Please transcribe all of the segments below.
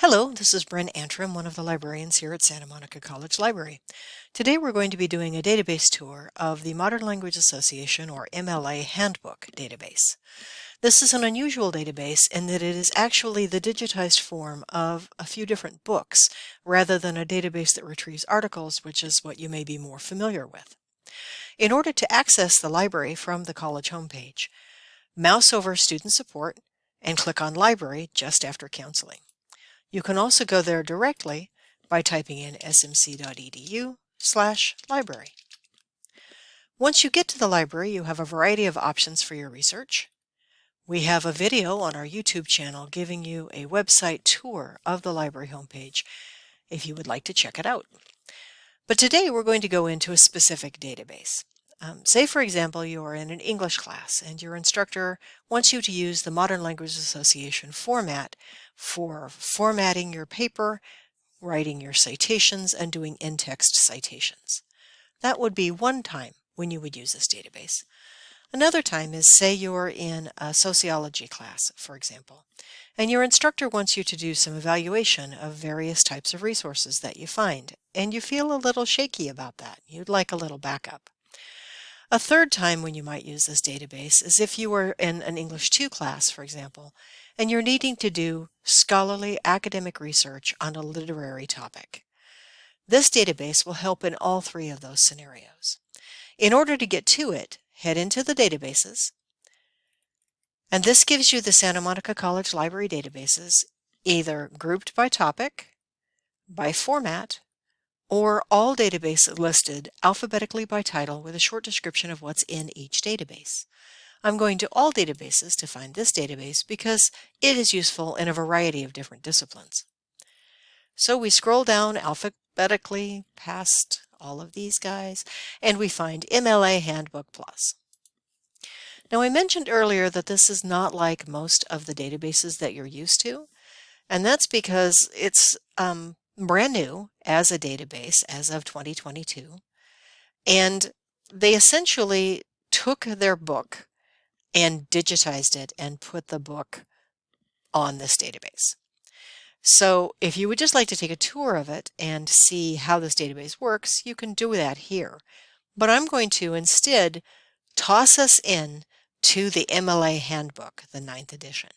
Hello, this is Bryn Antrim, one of the librarians here at Santa Monica College Library. Today we're going to be doing a database tour of the Modern Language Association or MLA Handbook database. This is an unusual database in that it is actually the digitized form of a few different books rather than a database that retrieves articles, which is what you may be more familiar with. In order to access the library from the college homepage, mouse over Student Support and click on Library just after counseling. You can also go there directly by typing in smc.edu slash library. Once you get to the library, you have a variety of options for your research. We have a video on our YouTube channel giving you a website tour of the library homepage if you would like to check it out. But today we're going to go into a specific database. Um, say, for example, you are in an English class and your instructor wants you to use the Modern Language Association format for formatting your paper, writing your citations, and doing in-text citations. That would be one time when you would use this database. Another time is say you're in a sociology class, for example, and your instructor wants you to do some evaluation of various types of resources that you find, and you feel a little shaky about that. You'd like a little backup. A third time when you might use this database is if you were in an English 2 class, for example, and you're needing to do scholarly academic research on a literary topic. This database will help in all three of those scenarios. In order to get to it, head into the databases, and this gives you the Santa Monica College Library databases, either grouped by topic, by format, or all databases listed alphabetically by title with a short description of what's in each database. I'm going to all databases to find this database because it is useful in a variety of different disciplines. So we scroll down alphabetically past all of these guys and we find MLA Handbook Plus. Now I mentioned earlier that this is not like most of the databases that you're used to and that's because it's um, brand new as a database as of 2022. And they essentially took their book and digitized it and put the book on this database. So if you would just like to take a tour of it and see how this database works, you can do that here. But I'm going to instead toss us in to the MLA Handbook, the ninth edition.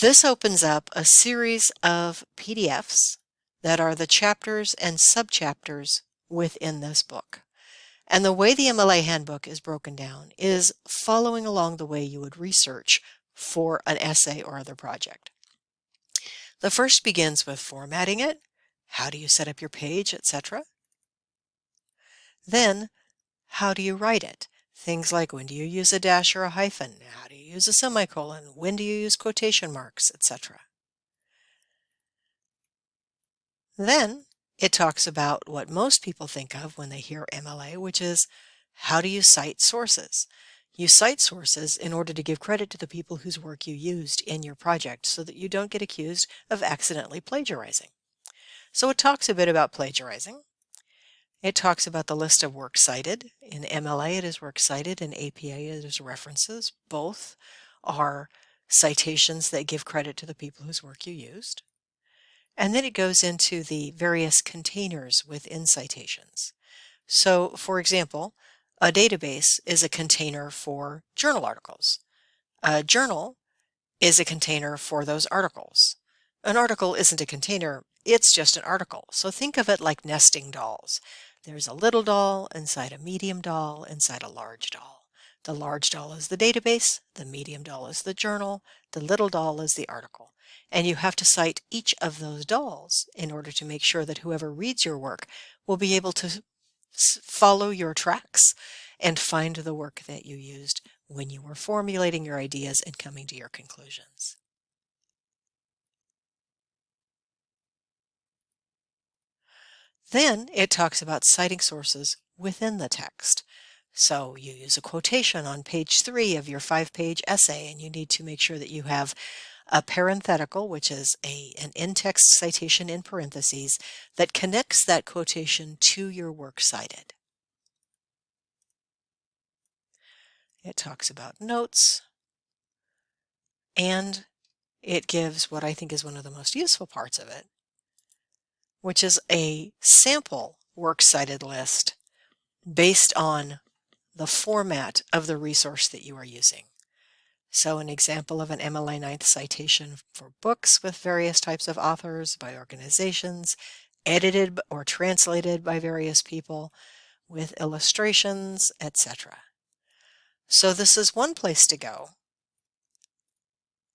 This opens up a series of PDFs that are the chapters and subchapters within this book. And the way the MLA handbook is broken down is following along the way you would research for an essay or other project. The first begins with formatting it, how do you set up your page, etc. Then, how do you write it? Things like when do you use a dash or a hyphen? How do you use a semicolon? When do you use quotation marks, etc. Then it talks about what most people think of when they hear MLA, which is how do you cite sources? You cite sources in order to give credit to the people whose work you used in your project so that you don't get accused of accidentally plagiarizing. So it talks a bit about plagiarizing. It talks about the list of works cited. In MLA, it is works cited. In APA, it is references. Both are citations that give credit to the people whose work you used. And then it goes into the various containers within citations. So, for example, a database is a container for journal articles. A journal is a container for those articles. An article isn't a container, it's just an article. So think of it like nesting dolls. There's a little doll inside a medium doll inside a large doll. The large doll is the database, the medium doll is the journal, the little doll is the article. And you have to cite each of those dolls in order to make sure that whoever reads your work will be able to follow your tracks and find the work that you used when you were formulating your ideas and coming to your conclusions. Then it talks about citing sources within the text. So you use a quotation on page three of your five-page essay, and you need to make sure that you have a parenthetical, which is a, an in-text citation in parentheses, that connects that quotation to your work cited. It talks about notes, and it gives what I think is one of the most useful parts of it, which is a sample works cited list based on the format of the resource that you are using. So an example of an MLA 9th citation for books with various types of authors by organizations, edited or translated by various people, with illustrations, etc. So this is one place to go.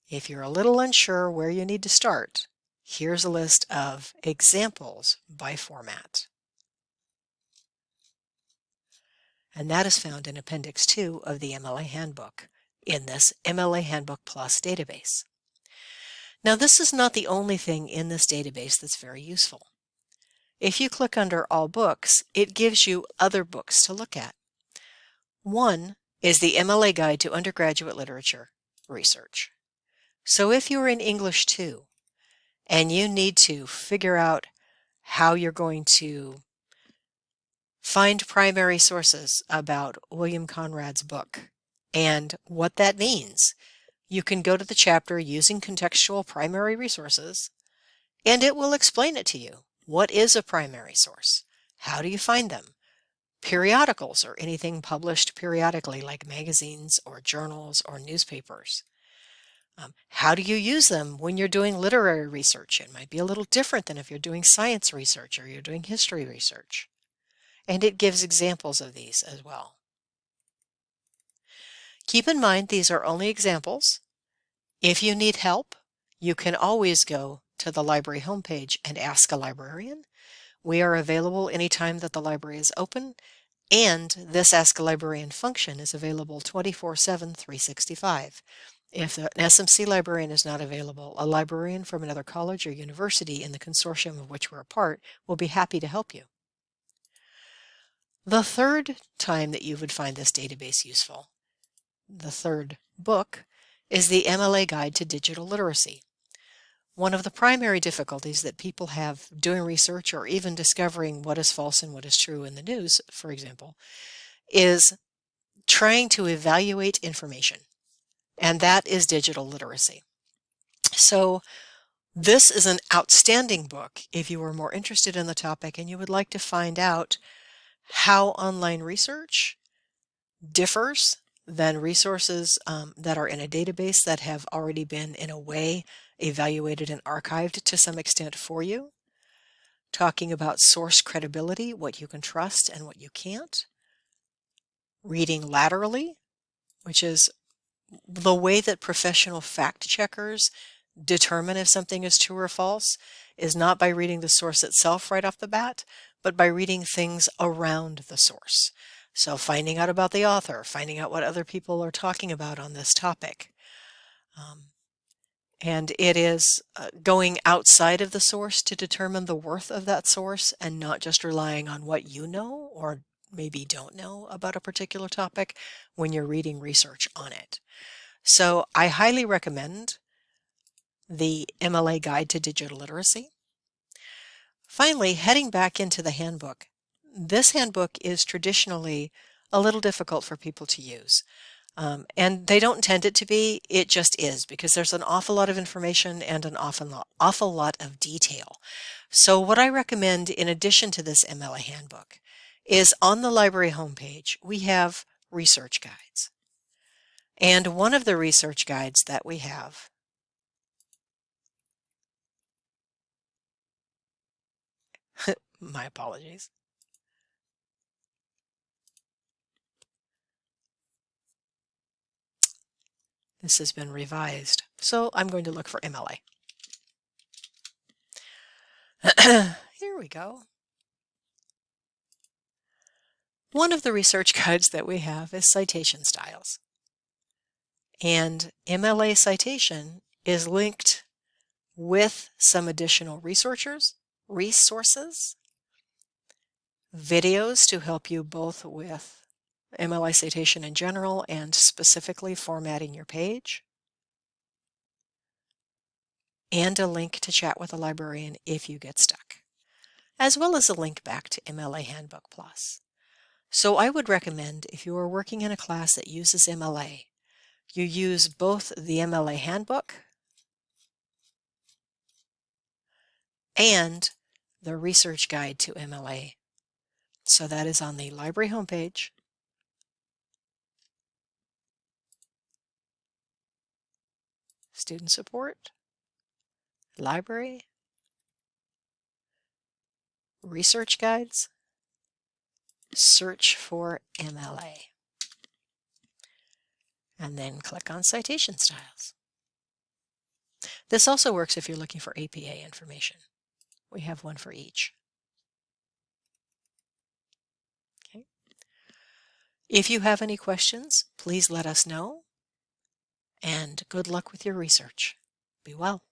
If you're a little unsure where you need to start, here's a list of examples by format. And that is found in Appendix 2 of the MLA Handbook in this MLA Handbook Plus database. Now this is not the only thing in this database that's very useful. If you click under All Books, it gives you other books to look at. One is the MLA Guide to Undergraduate Literature Research. So if you're in English 2 and you need to figure out how you're going to find primary sources about William Conrad's book and what that means, you can go to the chapter using contextual primary resources and it will explain it to you. What is a primary source? How do you find them? Periodicals or anything published periodically like magazines or journals or newspapers. Um, how do you use them when you're doing literary research? It might be a little different than if you're doing science research or you're doing history research. And it gives examples of these as well. Keep in mind these are only examples. If you need help, you can always go to the library homepage and ask a librarian. We are available anytime that the library is open, and this Ask a Librarian function is available 24-7, 365. If an SMC librarian is not available, a librarian from another college or university in the consortium of which we're a part will be happy to help you. The third time that you would find this database useful, the third book, is the MLA Guide to Digital Literacy. One of the primary difficulties that people have doing research or even discovering what is false and what is true in the news, for example, is trying to evaluate information and that is digital literacy. So this is an outstanding book if you are more interested in the topic and you would like to find out how online research differs than resources um, that are in a database that have already been in a way evaluated and archived to some extent for you. Talking about source credibility, what you can trust and what you can't. Reading laterally, which is the way that professional fact checkers determine if something is true or false is not by reading the source itself right off the bat, but by reading things around the source. So finding out about the author, finding out what other people are talking about on this topic. Um, and it is uh, going outside of the source to determine the worth of that source and not just relying on what you know or maybe don't know about a particular topic when you're reading research on it. So I highly recommend the MLA Guide to Digital Literacy. Finally, heading back into the handbook. This handbook is traditionally a little difficult for people to use. Um, and they don't intend it to be, it just is because there's an awful lot of information and an lot, awful lot of detail. So what I recommend in addition to this MLA handbook is on the library homepage, we have research guides. And one of the research guides that we have my apologies. This has been revised, so I'm going to look for MLA. Here we go. One of the research guides that we have is citation styles. And MLA citation is linked with some additional researchers, resources, videos to help you both with MLA citation in general and specifically formatting your page, and a link to chat with a librarian if you get stuck, as well as a link back to MLA Handbook Plus. So I would recommend if you are working in a class that uses MLA, you use both the MLA handbook and the research guide to MLA. So that is on the library homepage. Student support, library, research guides, search for MLA, and then click on citation styles. This also works if you're looking for APA information. We have one for each. Okay. If you have any questions, please let us know. And good luck with your research. Be well.